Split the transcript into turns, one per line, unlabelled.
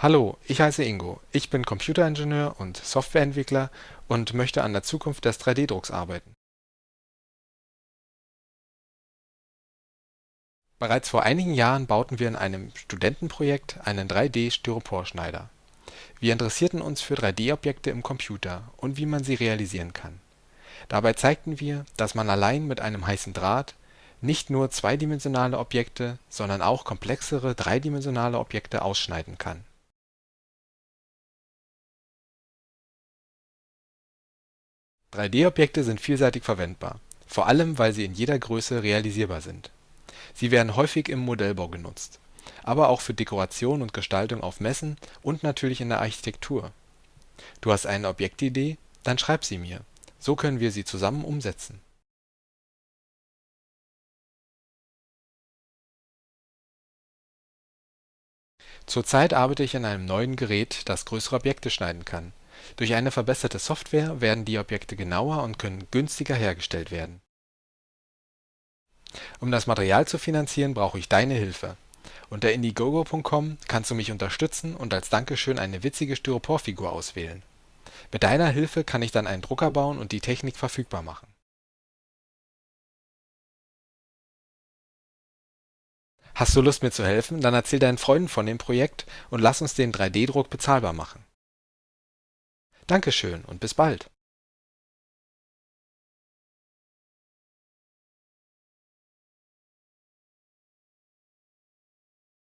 Hallo, ich heiße Ingo. Ich bin Computeringenieur und Softwareentwickler und möchte an der Zukunft des 3D-Drucks arbeiten. Bereits vor einigen Jahren bauten wir in einem Studentenprojekt einen 3D-Styroporschneider. Wir interessierten uns für 3D-Objekte im Computer und wie man sie realisieren kann. Dabei zeigten wir, dass man allein mit einem heißen Draht nicht nur zweidimensionale Objekte, sondern auch komplexere dreidimensionale Objekte ausschneiden kann 3D-Objekte sind vielseitig verwendbar, vor allem weil sie in jeder Größe realisierbar sind. Sie werden häufig im Modellbau genutzt, aber auch für Dekoration und Gestaltung auf Messen und natürlich in der Architektur. Du hast eine Objektidee? Dann schreib sie mir. So können wir sie zusammen umsetzen. Zurzeit arbeite ich an einem neuen Gerät, das größere Objekte schneiden kann durch eine verbesserte Software werden die Objekte genauer und können günstiger hergestellt werden. Um das Material zu finanzieren, brauche ich deine Hilfe. Unter Indiegogo.com kannst du mich unterstützen und als Dankeschön eine witzige Styroporfigur auswählen. Mit deiner Hilfe kann ich dann einen Drucker bauen und die Technik verfügbar machen. Hast du Lust mir zu helfen? Dann erzähl deinen Freunden von dem Projekt und lass uns den 3D-Druck bezahlbar machen. Dankeschön und bis bald.